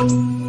you.